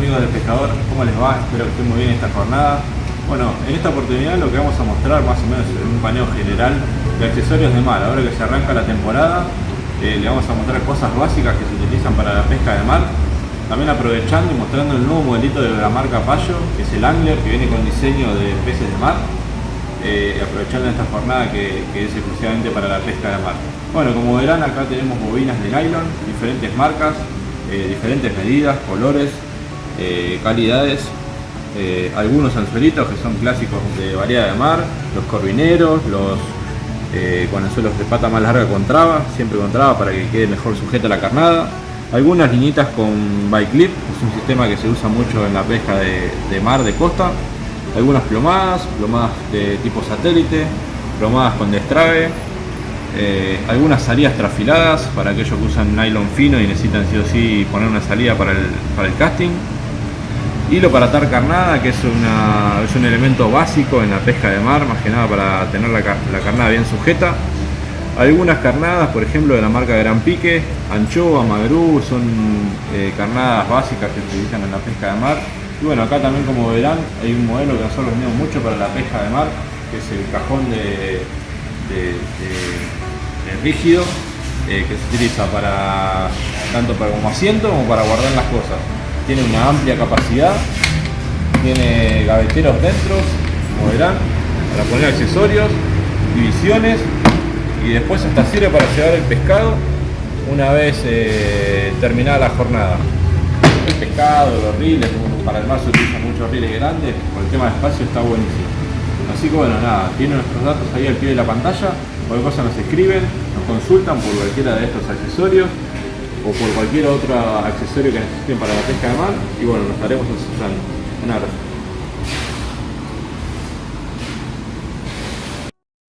amigos del pescador? ¿Cómo les va? Espero que estén muy bien esta jornada. Bueno, en esta oportunidad lo que vamos a mostrar más o menos es un paneo general de accesorios de mar. Ahora que se arranca la temporada, eh, le vamos a mostrar cosas básicas que se utilizan para la pesca de mar. También aprovechando y mostrando el nuevo modelito de la marca Payo, que es el Angler, que viene con diseño de peces de mar. Eh, aprovechando esta jornada que, es exclusivamente para la pesca de mar. Bueno, como verán acá tenemos bobinas de nylon, diferentes marcas, eh, diferentes medidas, colores, eh, calidades, eh, algunos anzuelitos que son clásicos de variedad de mar, los corvineros, los con anzuelos de pata más larga con traba, siempre con traba para que quede mejor sujeta la carnada, algunas liñitas con bike clip, es un sistema que se usa mucho en la pesca de, mar, de costa, algunas plomadas, plomadas de tipo satélite, plomadas con destrave, eh, algunas salidas trafiladas para aquellos que usan nylon fino y necesitan sí o sí poner una salida para el, para el casting. Hilo para atar carnada, que es, es un elemento básico en la pesca de mar, más que nada para tener la, la carnada bien sujeta. Algunas carnadas, por ejemplo, de la marca Gran Pique, anchoa, magrú, son eh, carnadas básicas que se utilizan en la pesca de mar. Y bueno, acá también como verán, hay un modelo que nosotros vendemos mucho para la pesca de mar, que es el cajón de, de rígido eh, que se utiliza para tanto para como asiento como para guardar las cosas. Tiene una amplia capacidad, tiene gaveteros dentro, como verán, para poner accesorios, divisiones y después hasta sirve para llevar el pescado una vez eh, terminada la jornada. El pescado, los riles, para el mar se utilizan muchos riles grandes, por el tema de espacio está buenísimo. Así que bueno, nada, tiene nuestros datos ahí al pie de la pantalla, cualquier cosa nos escriben, nos consultan por cualquiera de estos accesorios o por cualquier otro accesorio que necesiten para la pesca de mar y bueno, nos estaremos asesorando. Un abrazo.